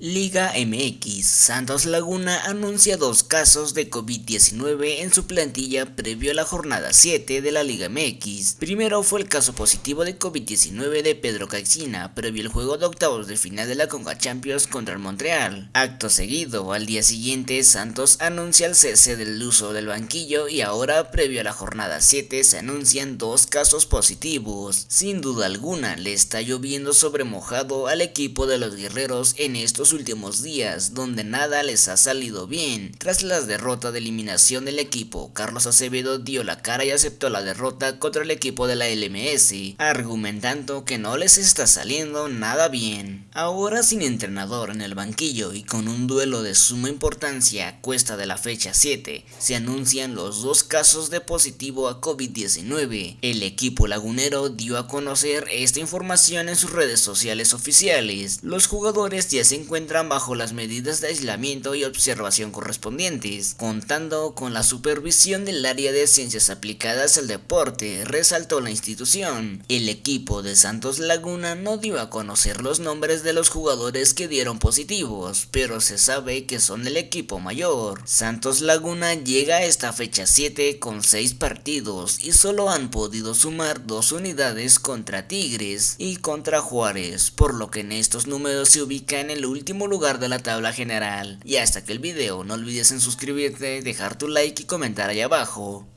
Liga MX, Santos Laguna anuncia dos casos de COVID-19 en su plantilla previo a la jornada 7 de la Liga MX. Primero fue el caso positivo de COVID-19 de Pedro Caixina, previo al juego de octavos de final de la Conga Champions contra el Montreal. Acto seguido, al día siguiente, Santos anuncia el cese del uso del banquillo y ahora, previo a la jornada 7, se anuncian dos casos positivos. Sin duda alguna, le está lloviendo sobre mojado al equipo de los guerreros en estos últimos días, donde nada les ha salido bien. Tras la derrota de eliminación del equipo, Carlos Acevedo dio la cara y aceptó la derrota contra el equipo de la LMS, argumentando que no les está saliendo nada bien. Ahora sin entrenador en el banquillo y con un duelo de suma importancia a cuesta de la fecha 7, se anuncian los dos casos de positivo a COVID-19. El equipo lagunero dio a conocer esta información en sus redes sociales oficiales. Los jugadores ya se encuentran encuentran bajo las medidas de aislamiento y observación correspondientes, contando con la supervisión del área de ciencias aplicadas al deporte, resaltó la institución. El equipo de Santos Laguna no dio a conocer los nombres de los jugadores que dieron positivos, pero se sabe que son el equipo mayor. Santos Laguna llega a esta fecha 7 con 6 partidos y solo han podido sumar 2 unidades contra Tigres y contra Juárez, por lo que en estos números se ubica en el último último lugar de la tabla general. Y hasta que el video no olvides en suscribirte, dejar tu like y comentar ahí abajo.